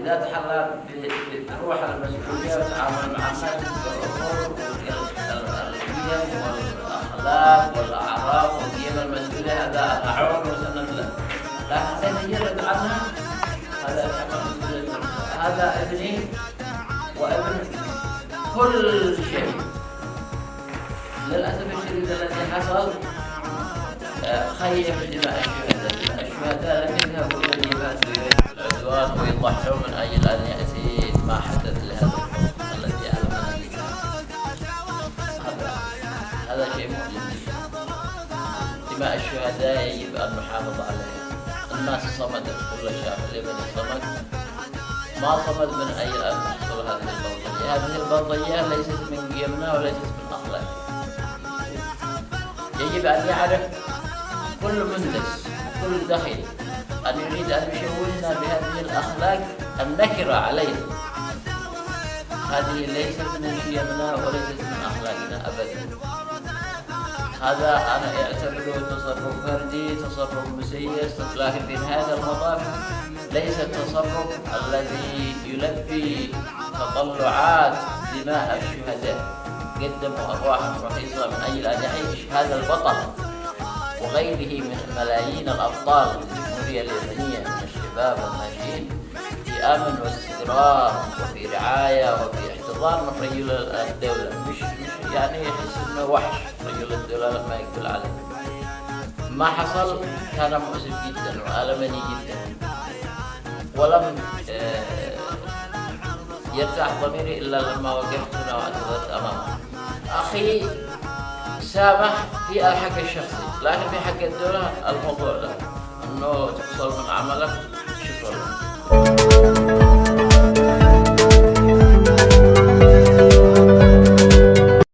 إذا تحلى بروح المسؤولية وتعامل مع الناس بالأمور القيم والأخلاق والأعراف والقيم المسؤولية هذا أعون وسند له لكن يرد عنها هذا هذا ابني وابن كل شيء للأسف الشديد الذي حصل خيب دماء الشهداء الشهداء لم يذهبوا إلى الجبال ويضحوا هذا شيء مؤلم دماء الشهداء يجب أن نحافظ عليها. الناس صمدت كل شعب اليمني صمد ما صمد من أجل أن تحصل هذه البلطجية هذه البلطجية ليست من قيمنا وليست من أخلاقنا. يجب أن يعرف كل مندس كل دخيل أن يريد أن يشوهنا بهذه الأخلاق النكرة عليه هذه ليست من قيمنا وليست من أخلاقنا أبدا. هذا أنا أعتبره تصرف فردي تصرف مسيس. لكن في هذا المطاف ليس التصرف الذي يلبي تطلعات دماء الشهداء. قدموا أرواحهم رخيصة من أجل أن يعيش هذا البطل وغيره من ملايين الأبطال. الجمهورية اليمنية من الشباب والناشئين في أمن واستقرار وفي رعاية وفي احتضان من رجل الدولة مش, مش يعني يحس إنه وحش رجل الدولة لما يقبل عليه. ما حصل كان مؤسف جدا وألمني جدا. ولم يرتاح ضميري إلا لما وقفت هنا وأعتذرت أمامه. أخي سامح في الحق الشخصي لكن في حق الدولة الموضوع ده إنه تفصل من عملك